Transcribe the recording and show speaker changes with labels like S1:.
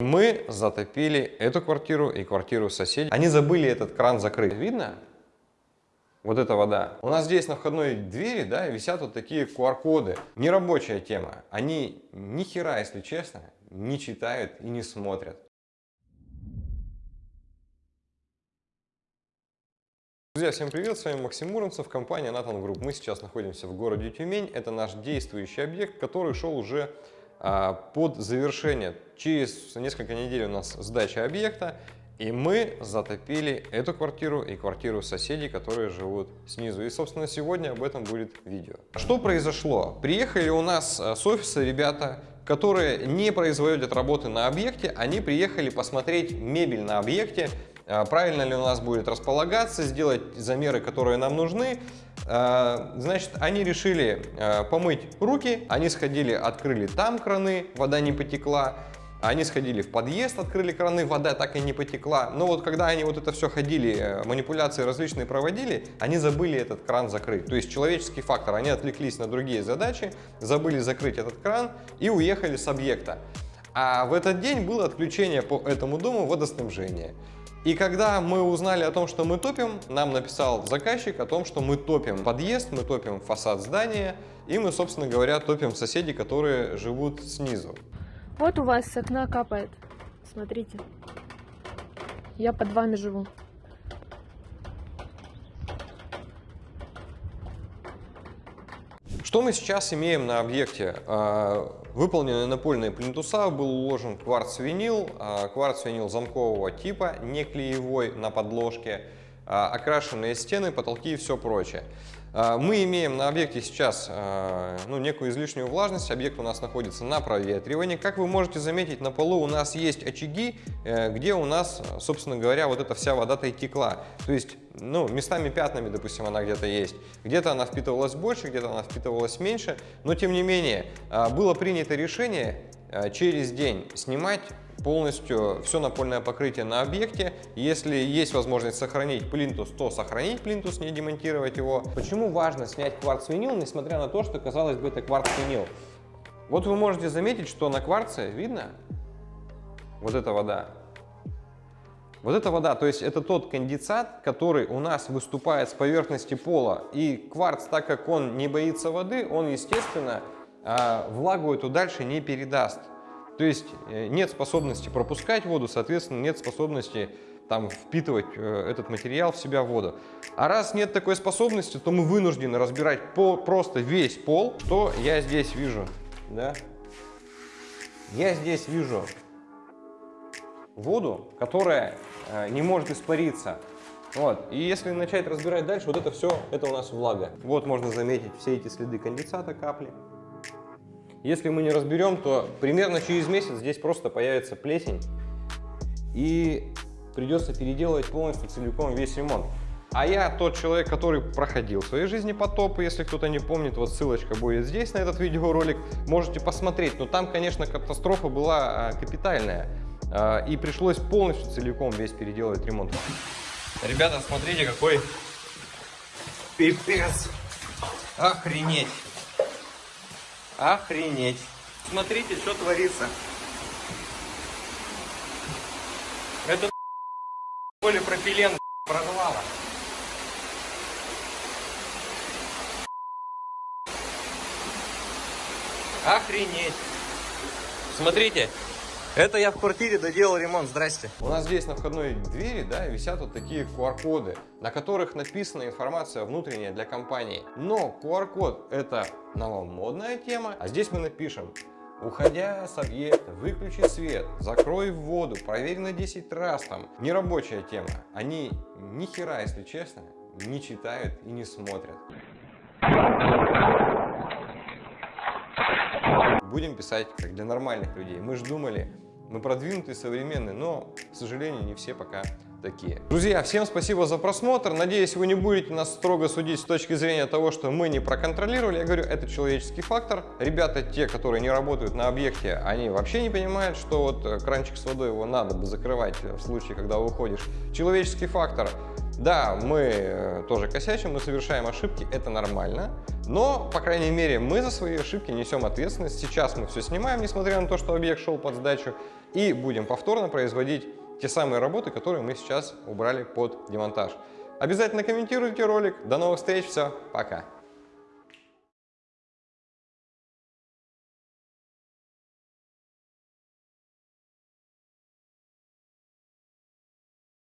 S1: Мы затопили эту квартиру и квартиру соседей. Они забыли этот кран закрыть. Видно? Вот эта вода. У нас здесь на входной двери да, висят вот такие QR-коды. Нерабочая тема. Они ни хера, если честно, не читают и не смотрят. Друзья, всем привет, с вами Максим Муромцев, компания Nathan Group. Мы сейчас находимся в городе Тюмень. Это наш действующий объект, который шел уже под завершение. Через несколько недель у нас сдача объекта, и мы затопили эту квартиру и квартиру соседей, которые живут снизу. И, собственно, сегодня об этом будет видео. Что произошло? Приехали у нас а, с офиса ребята, которые не производят работы на объекте, они приехали посмотреть мебель на объекте, а, правильно ли у нас будет располагаться, сделать замеры, которые нам нужны, а, значит, они решили а, помыть руки, они сходили, открыли там краны, вода не потекла, они сходили в подъезд, открыли краны, вода так и не потекла. Но вот когда они вот это все ходили, э, манипуляции различные проводили, они забыли этот кран закрыть. То есть человеческий фактор, они отвлеклись на другие задачи, забыли закрыть этот кран и уехали с объекта. А в этот день было отключение по этому дому водоснабжения. И когда мы узнали о том, что мы топим, нам написал заказчик о том, что мы топим подъезд, мы топим фасад здания, и мы, собственно говоря, топим соседей, которые живут снизу.
S2: Вот у вас с окна капает. Смотрите. Я под вами живу.
S1: Что мы сейчас имеем на объекте? А, выполнены напольные плинтуса, был уложен кварц-винил, а, кварц-винил замкового типа, не клеевой на подложке, окрашенные стены, потолки и все прочее. А, мы имеем на объекте сейчас а, ну, некую излишнюю влажность, объект у нас находится на проветривании. Как вы можете заметить, на полу у нас есть очаги, э, где у нас, собственно говоря, вот эта вся вода-то и текла. То есть, ну, местами пятнами, допустим, она где-то есть. Где-то она впитывалась больше, где-то она впитывалась меньше. Но, тем не менее, а, было принято решение через день снимать полностью все напольное покрытие на объекте. Если есть возможность сохранить плинтус, то сохранить плинтус, не демонтировать его. Почему важно снять кварц-винил, несмотря на то, что, казалось бы, это кварц-винил? Вот вы можете заметить, что на кварце, видно, вот эта вода, вот эта вода, то есть это тот конденсат, который у нас выступает с поверхности пола. И кварц, так как он не боится воды, он, естественно, а, влагу эту дальше не передаст. То есть э, нет способности пропускать воду, соответственно, нет способности там впитывать э, этот материал в себя воду. А раз нет такой способности, то мы вынуждены разбирать пол, просто весь пол. Что я здесь вижу? Да? Я здесь вижу воду, которая э, не может испариться. Вот. И если начать разбирать дальше, вот это все, это у нас влага. Вот можно заметить все эти следы конденсата капли. Если мы не разберем, то примерно через месяц здесь просто появится плесень и придется переделывать полностью целиком весь ремонт. А я тот человек, который проходил в своей жизни потопы, если кто-то не помнит, вот ссылочка будет здесь на этот видеоролик, можете посмотреть. Но там, конечно, катастрофа была а, капитальная, а, и пришлось полностью целиком весь переделывать ремонт. Ребята, смотрите, какой пипец! Охренеть! Охренеть. Смотрите, что творится. Это полипропилен прорвало. Охренеть. Смотрите, это я в квартире доделал ремонт, здрасте. У нас здесь на входной двери да, висят вот такие QR-коды, на которых написана информация внутренняя для компании. Но QR-код это новомодная тема, а здесь мы напишем Уходя с объекта, выключи свет, закрой воду, проверь на 10 раз там. Нерабочая тема. Они ни хера, если честно, не читают и не смотрят. Будем писать как для нормальных людей. Мы же думали, мы продвинутые, современные, но, к сожалению, не все пока такие. Друзья, всем спасибо за просмотр. Надеюсь, вы не будете нас строго судить с точки зрения того, что мы не проконтролировали. Я говорю, это человеческий фактор. Ребята, те, которые не работают на объекте, они вообще не понимают, что вот э, кранчик с водой его надо бы закрывать в случае, когда уходишь. Человеческий фактор. Да, мы э, тоже косячим, мы совершаем ошибки, это нормально, но, по крайней мере, мы за свои ошибки несем ответственность. Сейчас мы все снимаем, несмотря на то, что объект шел под сдачу, и будем повторно производить те самые работы, которые мы сейчас убрали под демонтаж. Обязательно комментируйте ролик. До новых встреч, все, пока!